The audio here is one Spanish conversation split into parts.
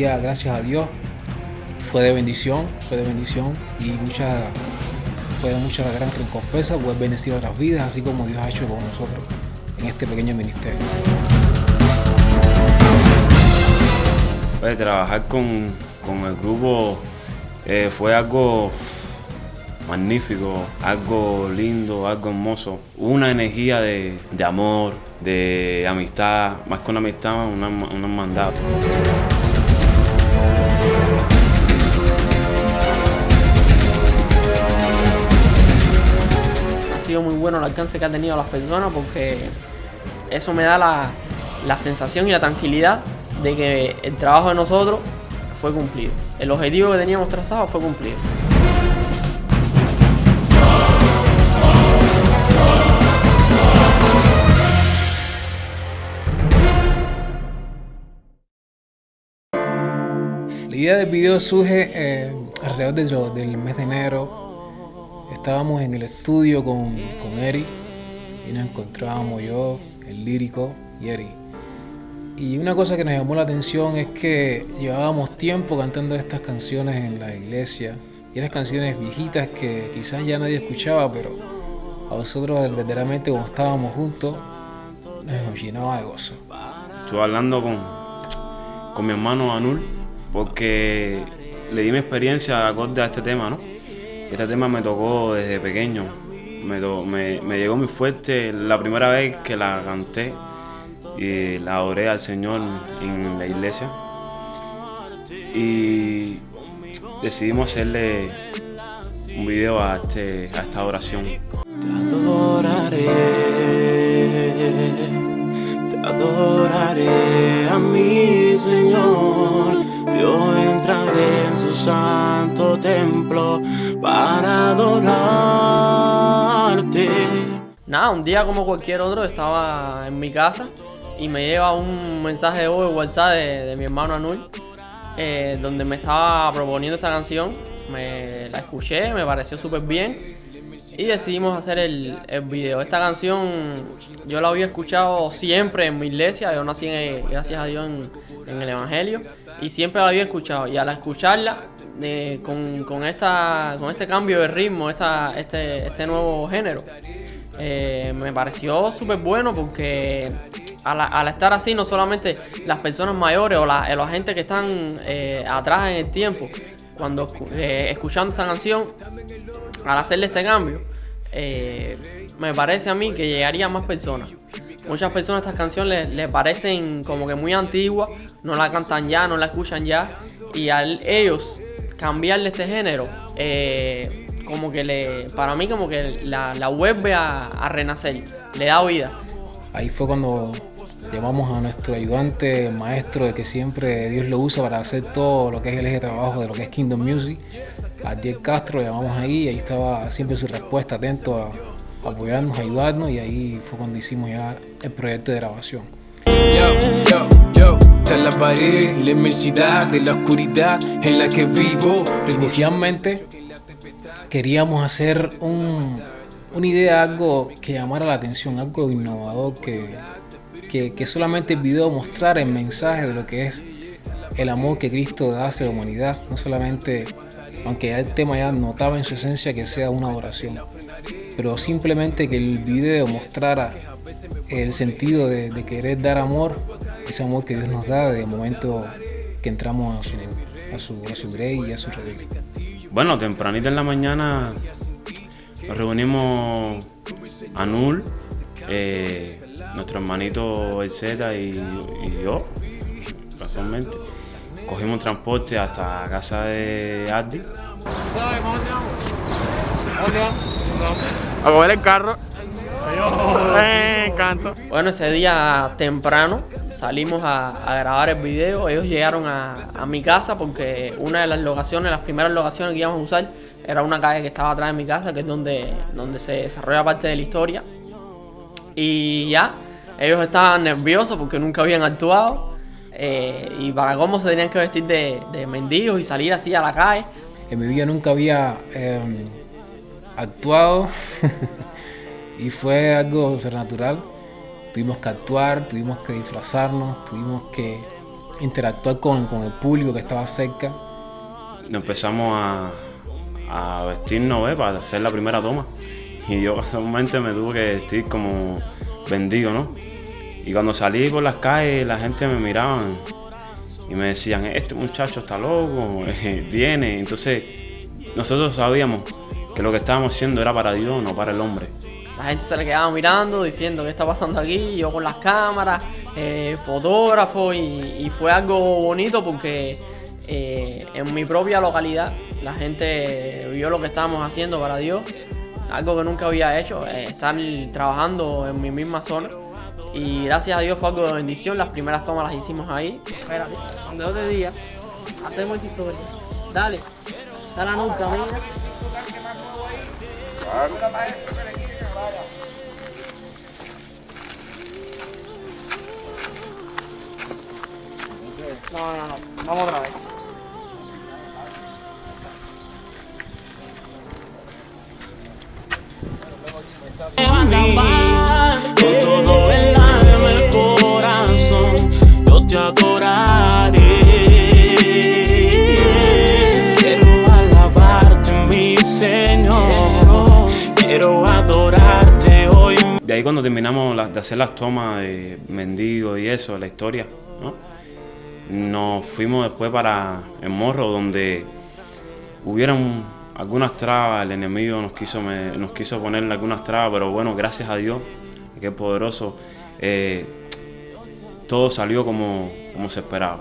gracias a Dios, fue de bendición, fue de bendición y mucha, fue de mucha gran recompensa poder bendecir otras vidas, así como Dios ha hecho con nosotros en este pequeño ministerio. Pues, trabajar con, con el grupo eh, fue algo magnífico, algo lindo, algo hermoso. Una energía de, de amor, de amistad, más que una amistad, una, una. Bueno el alcance que han tenido las personas porque eso me da la, la sensación y la tranquilidad de que el trabajo de nosotros fue cumplido. El objetivo que teníamos trazado fue cumplido. La idea del video surge eh, alrededor de del mes de enero. Estábamos en el estudio con, con Eri y nos encontrábamos yo, el lírico y Eri. Y una cosa que nos llamó la atención es que llevábamos tiempo cantando estas canciones en la iglesia. Y eran canciones viejitas que quizás ya nadie escuchaba, pero a nosotros verdaderamente como estábamos juntos nos llenaba de gozo. Estuve hablando con, con mi hermano Anul porque le di mi experiencia acorde a este tema, ¿no? Este tema me tocó desde pequeño, me, me, llegó muy fuerte la primera vez que la canté y la adoré al Señor en la iglesia. Y decidimos hacerle un video a, este, a esta oración. Te adoraré, te adoraré a mi Señor. Yo entraré en su santo templo para adorarte. Nada, un día como cualquier otro estaba en mi casa y me lleva un mensaje de WhatsApp de, de mi hermano Anul eh, donde me estaba proponiendo esta canción. Me la escuché, me pareció súper bien y decidimos hacer el, el video. Esta canción yo la había escuchado siempre en mi iglesia, yo nací en- gracias a Dios en, en el Evangelio y siempre la había escuchado y al escucharla eh, con, con esta, con este cambio de ritmo, esta, este, este nuevo género, eh, me pareció súper bueno porque al, estar así, no solamente las personas mayores o la, la gente que están eh, atrás en el tiempo, cuando escu- eh, escuchando esa canción, al hacerle este cambio, eh, me parece a mí que llegaría a más personas. Muchas personas estas canciones les, les parecen como que muy antiguas, no la cantan ya, no la escuchan ya, y al ellos cambiarle este género, eh, como que le, para mí como que la, la vuelve a, a renacer, le da vida. Ahí fue cuando llamamos a nuestro ayudante, maestro, de que siempre Dios lo usa para hacer todo lo que es el eje de trabajo de lo que es Kingdom Music. A Diego Castro, lo llamamos ahí, y ahí estaba siempre su respuesta, atento a, a apoyarnos, a ayudarnos, y ahí fue cuando hicimos ya el proyecto de grabación. Yo, yo, la pared, la inmensidad de la oscuridad en la que vivo. Inicialmente queríamos hacer un- una idea, algo que llamara la atención, algo innovador, que, que, que solamente el video mostrara el mensaje de lo que es el amor que Cristo da hacia la humanidad, no solamente, aunque el tema ya notaba en su esencia que sea una adoración, pero simplemente que el video mostrara el sentido de querer dar amor, ese amor que Dios nos da de momento que entramos a su, a su, a su grey y a su redil. Bueno, tempranito en la mañana nos reunimos Anul, eh, nuestro hermanito El Z y, y yo, casualmente. Cogimos un transporte hasta la casa de Addi. A comer el carro. Me encanta. Bueno, ese día temprano salimos a, a grabar el video. Ellos llegaron a, a mi casa porque una de las locaciones, las primeras locaciones que íbamos a usar, era una calle que estaba atrás de mi casa, que es donde, donde se desarrolla parte de la historia. Y ya, ellos estaban nerviosos porque nunca habían actuado. eh, y para cómo se tenían que vestir de, de mendigos y salir así a la calle. En mi vida nunca había eh, actuado y fue algo sobrenatural. Tuvimos que actuar, tuvimos que disfrazarnos, tuvimos que interactuar con, con el público que estaba cerca. Nos empezamos a, a vestirnos ¿ves? para hacer la primera toma. Y yo casualmente me tuve que vestir como vendido, ¿no? Y cuando salí por las calles, la gente me miraba y me decían, este muchacho está loco, viene. Entonces, nosotros sabíamos que lo que estábamos haciendo era para Dios, no para el hombre. La gente se le quedaba mirando, diciendo qué está pasando aquí, yo con las cámaras, eh, fotógrafo, y, y, fue algo bonito porque eh, en mi propia localidad la gente vio lo que estábamos haciendo para Dios, algo que nunca había hecho, eh, estar trabajando en mi misma zona. Y gracias a Dios fue algo de bendición, las primeras tomas las hicimos ahí. Espérate, donde yo te diga, hacemos esa historia. Dale, dale la nunca, mira. No, no, no, vamos otra vez. Con todo el alma, el corazón, yo te adoraré. Ahí cuando terminamos de hacer las tomas de mendigo y eso, la historia, ¿no? Nos fuimos después para el morro donde hubieron algunas trabas, el enemigo nos quiso, me- nos quiso ponerle algunas trabas, pero bueno, gracias a Dios, que poderoso, eh, todo salió como, se esperaba.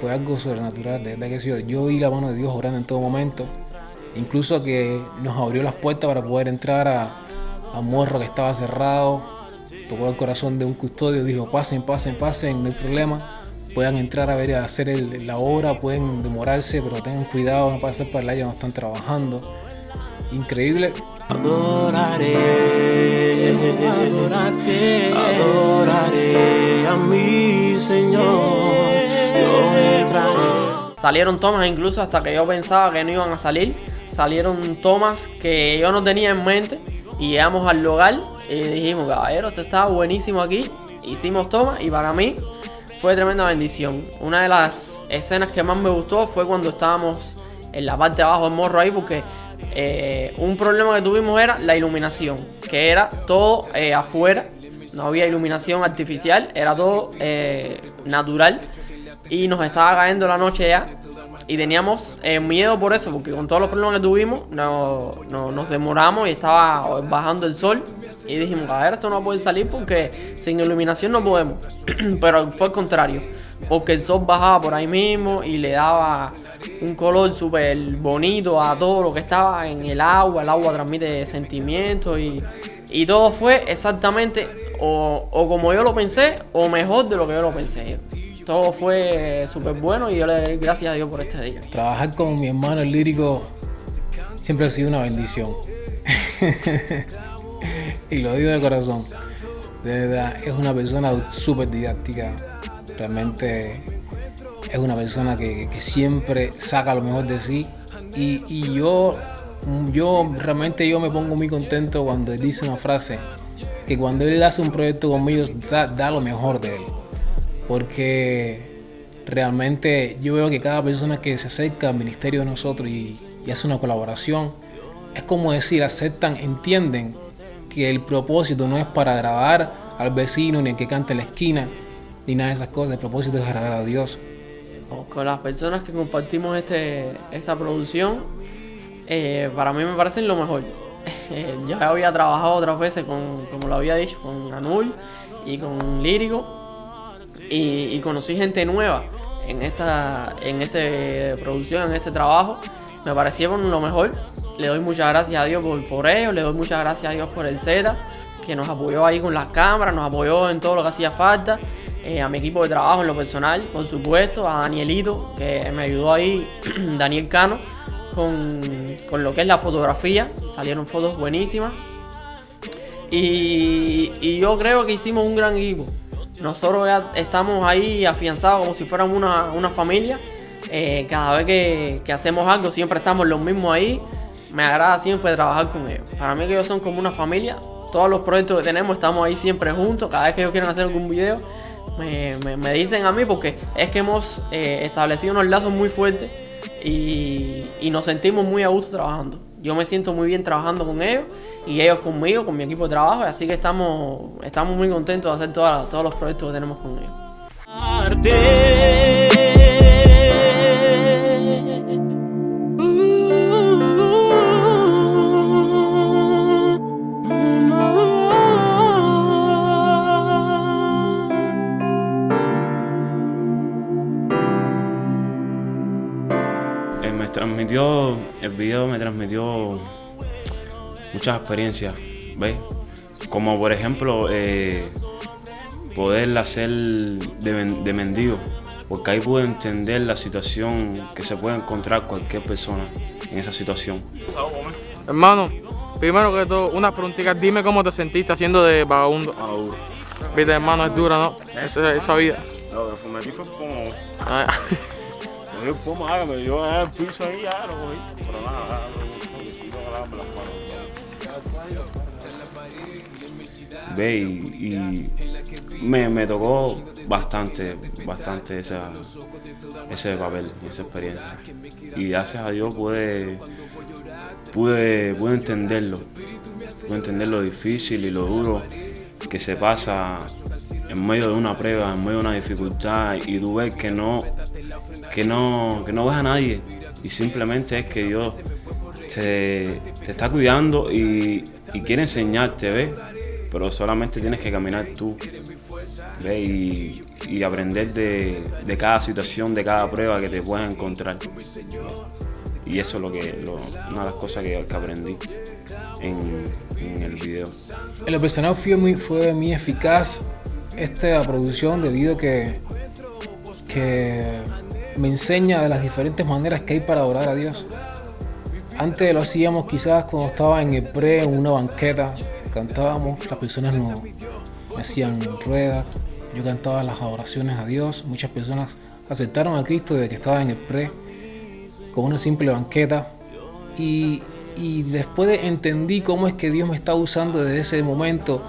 Fue algo sobrenatural, de verdad que sí. Yo vi la mano de Dios obrando en todo momento. Incluso que nos abrió las puertas para poder entrar a, a Morro que estaba cerrado. Tocó el corazón de un custodio, dijo, pasen, pasen, pasen, no hay problema. Puedan entrar a ver, a hacer el- la obra, pueden demorarse, pero tengan cuidado, no pasen para el área, no están trabajando. Increíble. Adoraré, adorarte, adoraré a mi Señor. Yo entraré. Salieron tomas incluso hasta que yo pensaba que no iban a salir. Salieron tomas que yo no tenía en mente. Y llegamos al lugar y dijimos, caballero, esto está buenísimo aquí. Hicimos tomas y para mí fue tremenda bendición. Una de las escenas que más me gustó fue cuando estábamos en la parte de abajo del morro ahí porque eh, un problema que tuvimos era la iluminación, que era todo eh, afuera, no había iluminación artificial, era todo eh, natural y nos estaba cayendo la noche ya y teníamos eh, miedo por eso, porque con todos los problemas que tuvimos no, no- nos demoramos y estaba bajando el sol. Y dijimos, a ver, esto no puede salir porque sin iluminación no podemos, pero fue al contrario, porque el sol bajaba por ahí mismo y le daba un color súper bonito a todo lo que estaba en el agua, el agua transmite sentimientos y, y todo fue exactamente o, o como yo lo pensé o mejor de lo que yo lo pensé. Todo fue súper bueno y yo le doy gracias a Dios por este día. Trabajar con mi hermano el lírico siempre ha sido una bendición. y lo digo de corazón. De verdad, es una persona súper didáctica. Realmente es una persona que, siempre saca lo mejor de sí. Y, yo, yo realmente yo me pongo muy contento cuando él dice una frase. Que cuando él hace un proyecto conmigo, da lo mejor de él. Porque realmente yo veo que cada persona que se acerca al ministerio de nosotros y, hace una colaboración, es como decir, aceptan, entienden que el propósito no es para agradar al vecino ni el que cante en la esquina, ni nada de esas cosas, el propósito es agradar a Dios. Con las personas que compartimos este, esta producción, eh, para mí me parecen lo mejor. Ya había trabajado otras veces con, como lo había dicho, con Anul y con Lírico. Y, conocí gente nueva en esta en este producción, en este trabajo. Me parecieron lo mejor. Le doy muchas gracias a Dios por, por ello, le doy muchas gracias a Dios por el Z, que nos apoyó ahí con las cámaras, nos apoyó en todo lo que hacía falta. Eh, a mi equipo de trabajo en lo personal, por supuesto, a Danielito, que me ayudó ahí, Daniel Cano, con, con lo que es la fotografía. Salieron fotos buenísimas. Y, y yo creo que hicimos un gran equipo. Nosotros estamos ahí afianzados como si fuéramos una, una familia. Eh, cada vez que, hacemos algo siempre estamos los mismos ahí. Me agrada siempre trabajar con ellos. Para mí que ellos son como una familia. Todos los proyectos que tenemos estamos ahí siempre juntos. Cada vez que ellos quieren hacer algún video, me, me- me dicen a mí porque es que hemos eh, establecido unos lazos muy fuertes y, y nos sentimos muy a gusto trabajando. Yo me siento muy bien trabajando con ellos y ellos conmigo, con mi equipo de trabajo, así que estamos, estamos muy contentos de hacer todas- todos los proyectos que tenemos con ellos. Eh, me transmitió, el video me transmitió muchas experiencias, ¿ves? Como por ejemplo, eh, poder hacer de, men- de mendigo, porque ahí pude entender la situación que se puede encontrar cualquier persona en esa situación. Hermano, primero que todo, una preguntita. Dime cómo te sentiste haciendo de vagabundo. Viste, hermano, es dura, ¿no? Esa, esa vida. Que metí fue como, Ah, cogí el pomo, ah, me dio el piso ahí, ya lo cogí. Ve, y, me, me tocó bastante, bastante esa, ese papel, esa experiencia. Y gracias a Dios pude, pude, pude entenderlo, pude entender lo difícil y lo duro que se pasa en medio de una prueba, en medio de una dificultad, y tú ves que no, que no, que no ves a nadie, y simplemente es que Dios te, te está cuidando y, quiere enseñarte, ¿ves? Pero solamente tienes que caminar tú, ¿ves? Y, aprender de, cada situación, de cada prueba que te puedas encontrar. Y eso es lo que, una de las cosas que, aprendí en, el video. En lo personal fue muy, fue muy eficaz esta producción debido a que, que me enseña de las diferentes maneras que hay para adorar a Dios. Antes lo hacíamos quizás cuando estaba en el pre, en una banqueta, cantábamos, las personas nos hacían ruedas, yo cantaba las adoraciones a Dios, muchas personas aceptaron a Cristo desde que estaba en el pre, con una simple banqueta, y, y después de- entendí cómo es que Dios me está usando desde ese momento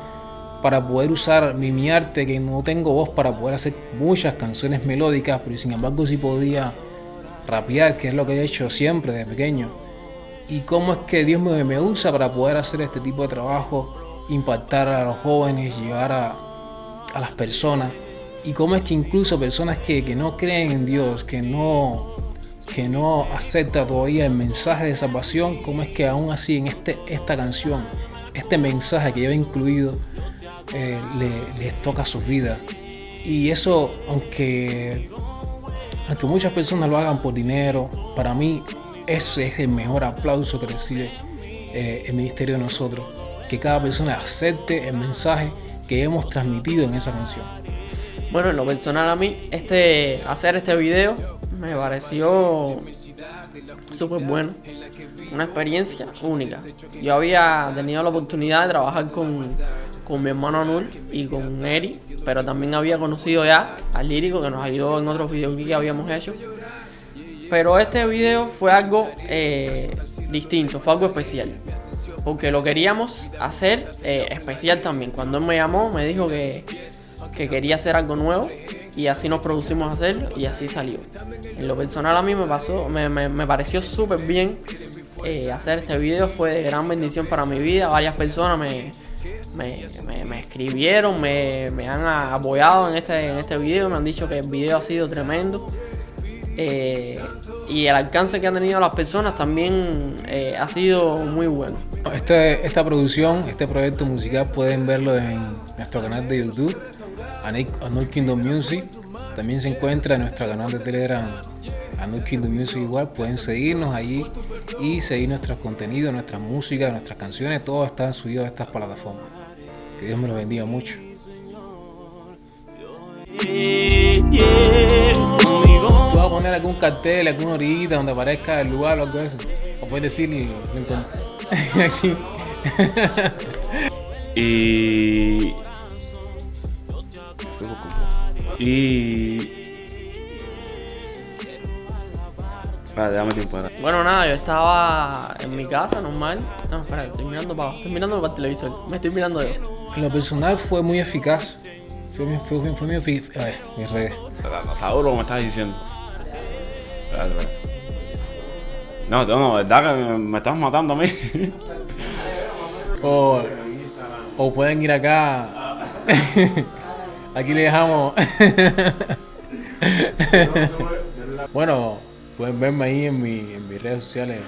para poder usar mi, mi arte, que no tengo voz para poder hacer muchas canciones melódicas, pero sin embargo sí podía rapear, que es lo que he hecho siempre desde pequeño. Y cómo es que Dios me, me usa para poder hacer este tipo de trabajo, impactar a los jóvenes, llegar a, a las personas. Y cómo es que incluso personas que, que no creen en Dios, que no, que no acepta todavía el mensaje de salvación, cómo es que aún así en este, esta canción, este mensaje que lleva incluido, eh, le- les toca sus vidas. Y eso, aunque, aunque muchas personas lo hagan por dinero, para mí ese es el mejor aplauso que recibe eh, el ministerio de nosotros. Que cada persona acepte el mensaje que hemos transmitido en esa canción. Bueno, en lo personal a mí, este, hacer este video me pareció súper bueno. Una experiencia única. Yo había tenido la oportunidad de trabajar con, con mi hermano Anul y con Eri, pero también había conocido ya al lírico que nos ayudó en otros videoclips que habíamos hecho. Pero este video fue algo eh, distinto, fue algo especial. Porque lo queríamos hacer eh, especial también. Cuando él me llamó, me dijo que, que quería hacer algo nuevo y así nos producimos a hacerlo y así salió. En lo personal a mí me pasó, me, me- me pareció súper bien eh, hacer este video, fue de gran bendición para mi vida. Varias personas me, me, escribieron, me, han apoyado en este, en este video, me han dicho que el video ha sido tremendo. Eh, y el alcance que han tenido las personas también eh, ha sido muy bueno. Este, esta producción, este proyecto musical pueden verlo en nuestro canal de YouTube, Anul Kingdom Music. También se encuentra en nuestro canal de Telegram, Anul Kingdom Music igual. Pueden seguirnos allí y seguir nuestros contenidos, nuestra música, nuestras canciones. Todo está subido a estas plataformas. Que Dios me lo bendiga mucho. Vas a poner algún cartel, alguna orillita donde aparezca el lugar o algo de eso. O puedes decir, lo encontré aquí. Y. Y. Espera, dame tiempo. Bueno, nada, yo estaba en mi casa normal. No, espera, estoy mirando para estoy mirando para el televisor. Me estoy mirando yo. En lo personal fue muy eficaz. Fue, mi- fue, fue, fue mi, a ver, mis redes. Que me estás diciendo. No, no, verdad que me, estás matando a mí. O, pueden ir acá. Aquí le dejamos. bueno, pueden verme ahí en, mi, en mis redes sociales.